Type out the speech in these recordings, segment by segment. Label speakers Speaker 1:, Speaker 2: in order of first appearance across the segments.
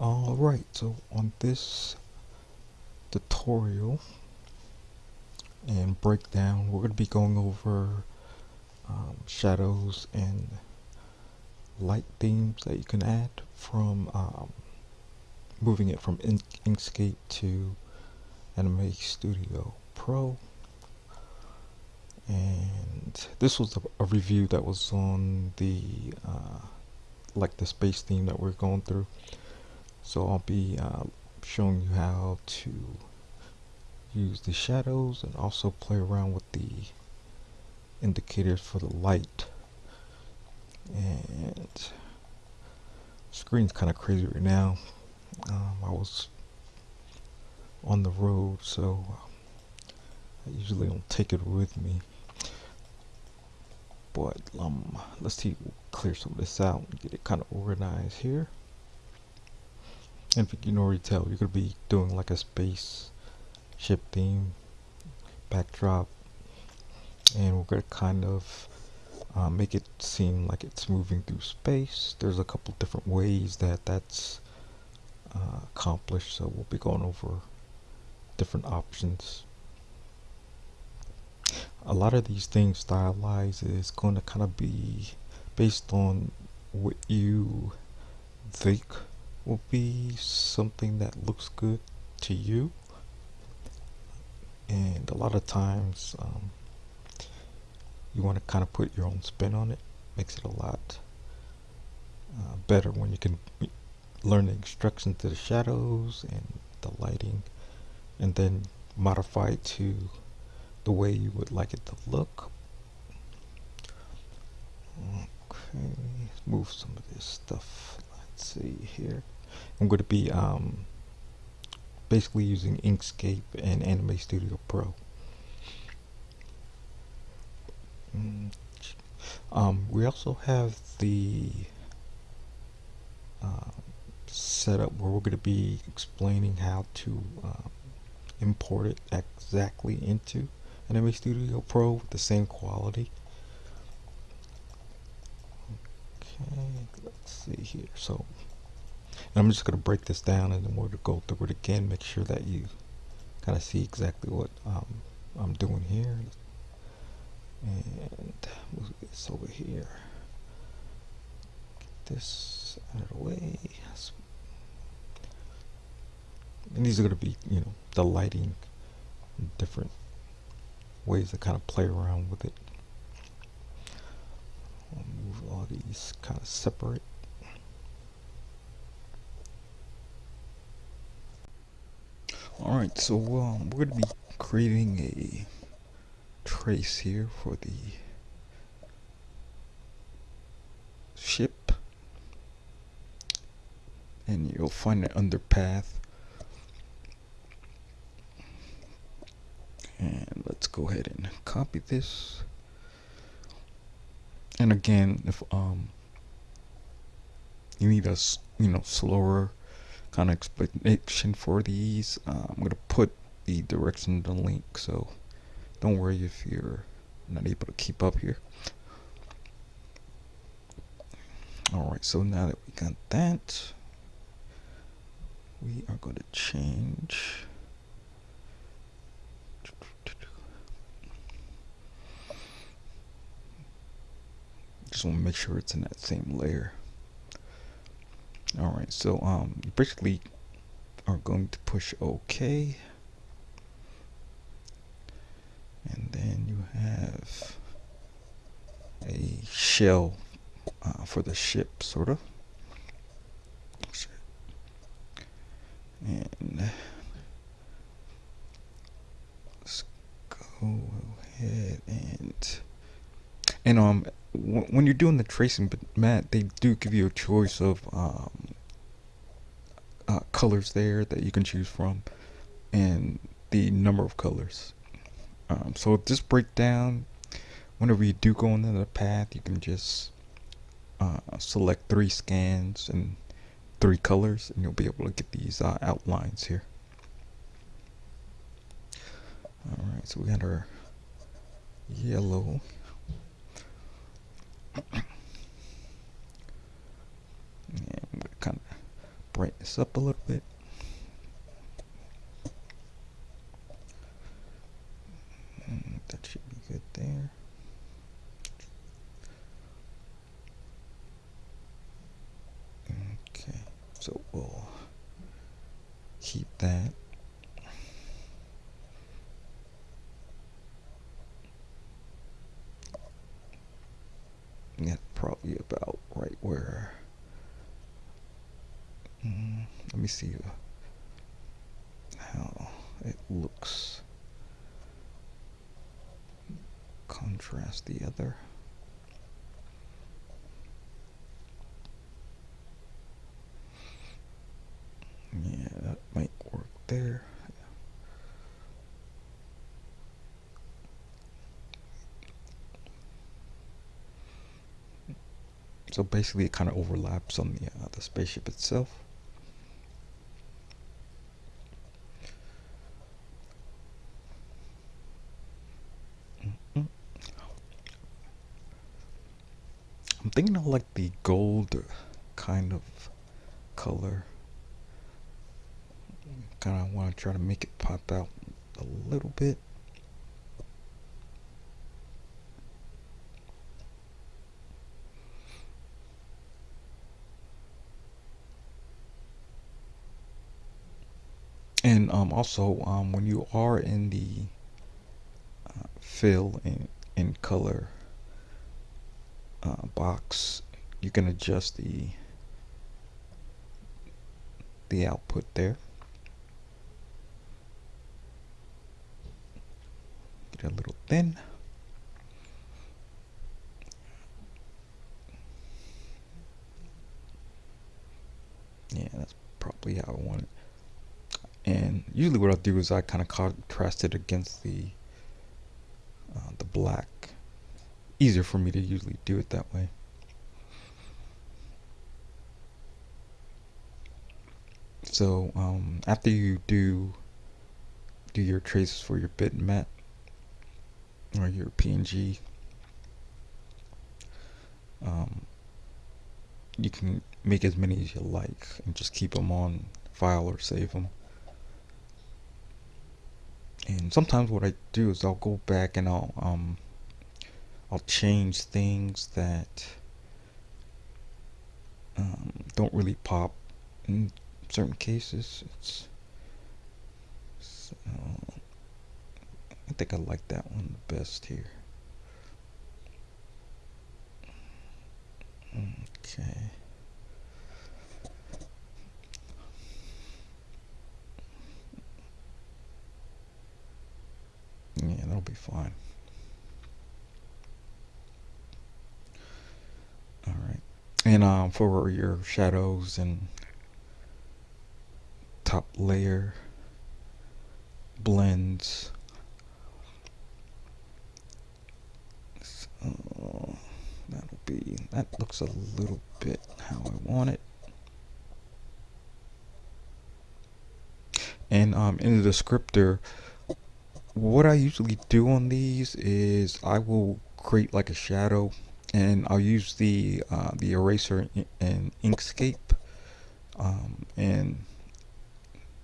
Speaker 1: Alright, so on this tutorial and breakdown, we're going to be going over um, shadows and light themes that you can add from um, moving it from In Inkscape to Anime Studio Pro. And this was a, a review that was on the uh, like the space theme that we're going through. So I'll be uh, showing you how to use the shadows and also play around with the indicators for the light. And screen's kind of crazy right now. Um, I was on the road, so I usually don't take it with me. But um, let's see, clear some of this out and get it kind of organized here. And if you can already tell, you're to be doing like a space ship theme backdrop. And we're to kind of uh, make it seem like it's moving through space. There's a couple different ways that that's uh, accomplished. So we'll be going over different options. A lot of these things stylized is going to kind of be based on what you think will be something that looks good to you. And a lot of times um, you want to kind of put your own spin on it. Makes it a lot uh, better when you can learn the instructions to the shadows and the lighting and then modify it to the way you would like it to look. Okay let's move some of this stuff. Let's see here I'm going to be um, basically using Inkscape and Anime Studio Pro. Mm, um, we also have the uh, setup where we're going to be explaining how to uh, import it exactly into Anime Studio Pro with the same quality. Okay, let's see here. So I'm just going to break this down and then we're going to go through it again, make sure that you kind of see exactly what um, I'm doing here. And move this over here. Get this out of the way. And these are going to be, you know, the lighting, different ways to kind of play around with it. I'll move all these kind of separate. Alright, so um, we're going to be creating a trace here for the ship. And you'll find it under path. And let's go ahead and copy this. And again, if um you need a you know slower kind of explanation for these. Uh, I'm going to put the direction in the link, so don't worry if you're not able to keep up here. Alright, so now that we got that, we are going to change. Just want to make sure it's in that same layer. Alright, so um, you basically are going to push OK. And then you have a shell uh, for the ship, sort of. And let's go ahead and and um when you're doing the tracing, but Matt, they do give you a choice of um, uh, colors there that you can choose from, and the number of colors. Um, so this breakdown, whenever you do go into the path, you can just uh, select three scans and three colors, and you'll be able to get these uh, outlines here. All right, so we got our yellow and kind of brighten this up a little bit. Mm, that should be good there. Okay, so we'll keep that. Yeah, probably about right where. Mm, let me see how it looks. Contrast the other. Yeah, that might work there. So basically, it kind of overlaps on the uh, the spaceship itself. Mm-hmm. I'm thinking of like the gold kind of color. Kind of want to try to make it pop out a little bit. And um, also, um, when you are in the uh, fill in, in color uh, box, you can adjust the the output there. Get a little thin. Yeah, that's probably how I want it and usually what I'll do is I kind of contrast it against the uh, the black easier for me to usually do it that way so um, after you do do your traces for your bitmap or your PNG um, you can make as many as you like and just keep them on file or save them and sometimes what I do is I'll go back and I'll um I'll change things that um, don't really pop certain cases it's so, I think I like that one the best here okay Yeah, that'll be fine. Alright. And um, for your shadows and top layer blends, so that'll be, that looks a little bit how I want it. And um, in the descriptor, what I usually do on these is I will create like a shadow and I'll use the uh, the eraser in Inkscape um, and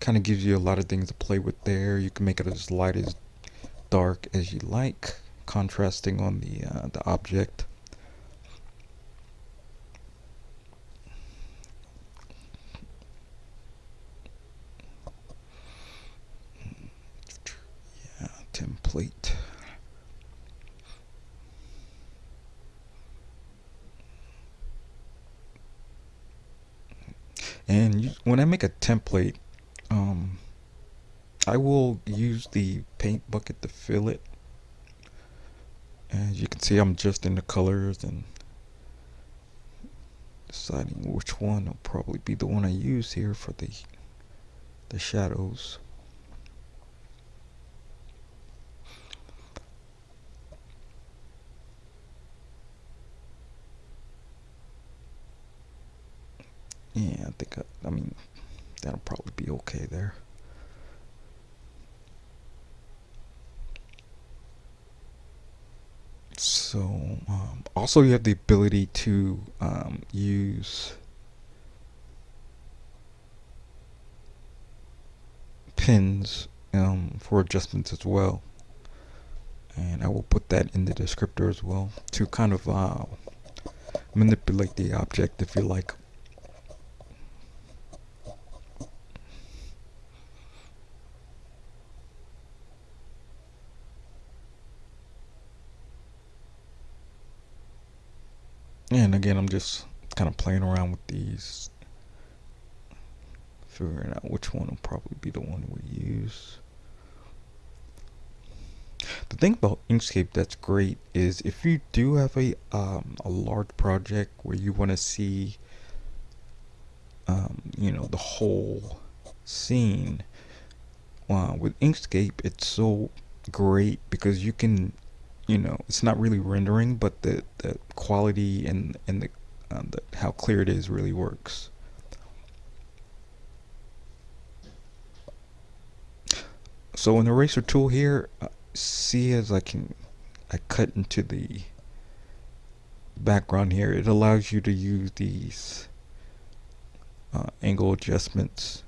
Speaker 1: kind of gives you a lot of things to play with there you can make it as light as dark as you like contrasting on the uh, the object yeah template. And you, when I make a template, I will use the paint bucket to fill it. As you can see, I'm just in the colors and deciding which one will probably be the one I use here for the the shadows. Yeah, I think, I, I mean, that'll probably be okay there. so um, also you have the ability to um, use pins um, for adjustments as well. And I will put that in the descriptor as well to kind of uh, manipulate the object if you like. Again I'm just kind of playing around with these figuring out which one will probably be the one we use. The thing about Inkscape that's great is if you do have a um, a large project where you want to see um, you know the whole scene uh, with Inkscape it's so great because you can you know it's not really rendering but the the quality and and the, uh, the how clear it is really works. So an eraser tool here uh, see as I can I cut into the background here it allows you to use these uh, angle adjustments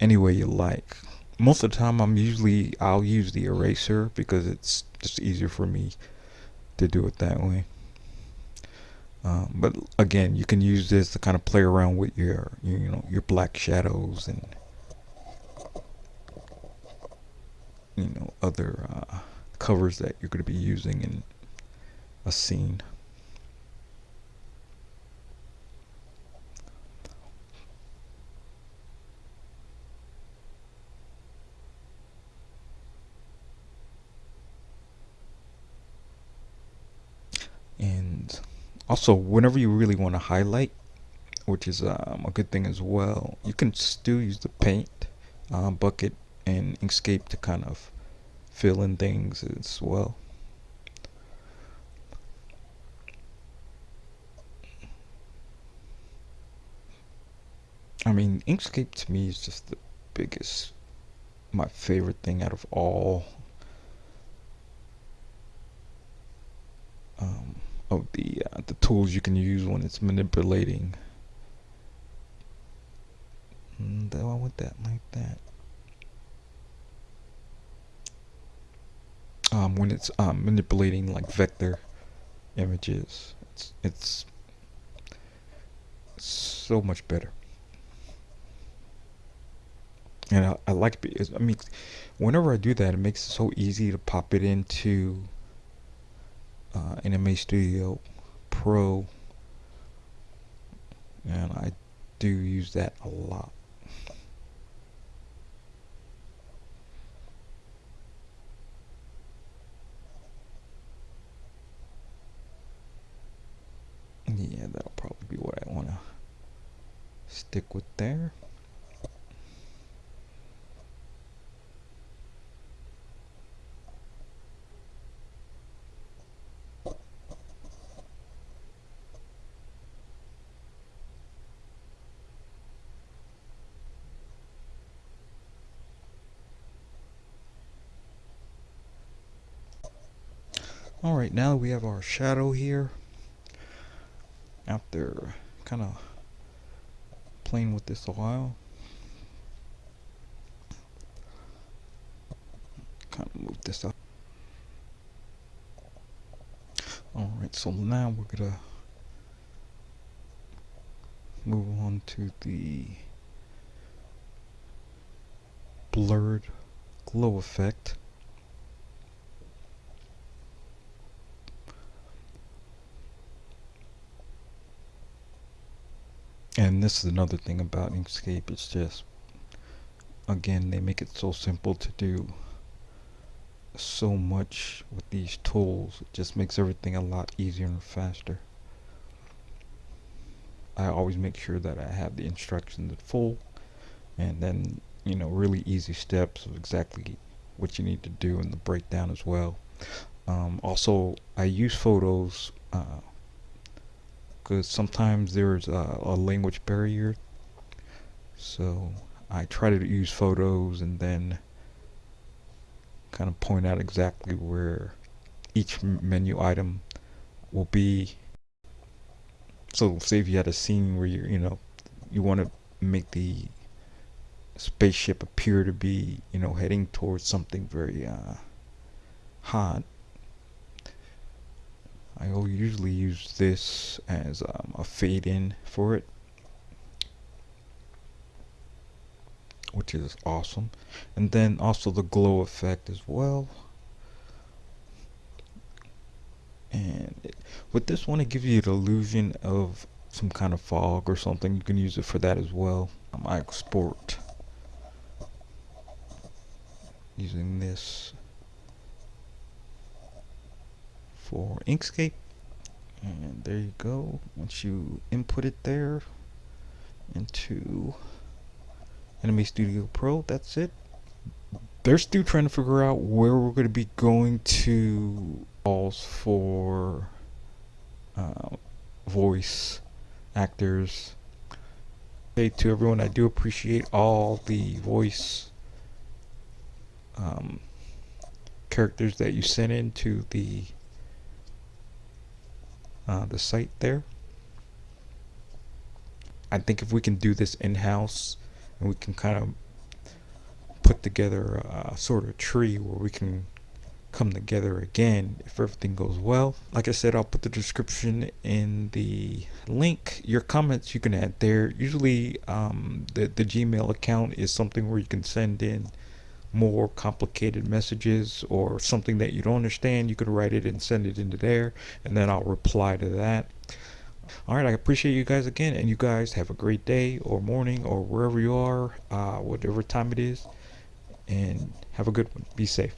Speaker 1: any way you like most of the time I'm usually I'll use the eraser because it's just easier for me to do it that way. Um, but again you can use this to kind of play around with your you know your black shadows and you know other uh, covers that you're going to be using in a scene and also whenever you really want to highlight which is um, a good thing as well you can still use the paint uh, bucket and Inkscape to kind of fill in things as well. I mean, Inkscape to me is just the biggest, my favorite thing out of all um, of the the tools you can use when it's manipulating. Mm, I want that like that. um, when it's um, manipulating like vector images. It's, it's so much better. And I, I like it. I mean, whenever I do that, it makes it so easy to pop it into uh, Anime Studio Pro. And I do use that a lot. yeah that'll probably be what I want to stick with there Alright, now we have our shadow here after kind of playing with this a while kind of move this up. Alright so now we're gonna move on to the blurred glow effect and this is another thing about Inkscape. It's just again they make it so simple to do so much with these tools. It just makes everything a lot easier and faster. I always make sure that I have the instructions in full and then you know really easy steps of exactly what you need to do in the breakdown as well. Um, also I use photos uh, because sometimes there's a, a language barrier so I try to use photos and then kind of point out exactly where each menu item will be so say if you had a scene where you you know you want to make the spaceship appear to be, you know, heading towards something very uh, hot. I will usually use this as um, a fade in for it. Which is awesome. And then also the glow effect as well. And it, with this one, it gives you the illusion of some kind of fog or something. You can use it for that as well. Um, I export using this for Inkscape. And there you go. Once you input it there into Anime Studio Pro that's it. They're still trying to figure out where we're going to be going to calls for uh, voice actors. Hey to everyone I do appreciate all the voice um, characters that you sent into the uh, the site there. I think if we can do this in-house and we can kind of put together a sort of tree where we can come together again if everything goes well. Like I said, I'll put the description in the link. Your comments you can add there. Usually um, the, the Gmail account is something where you can send in more complicated messages or something that you don't understand, you could write it and send it into there, and then I'll reply to that. All right, I appreciate you guys again, and you guys have a great day or morning or wherever you are, uh, whatever time it is, and have a good one. Be safe.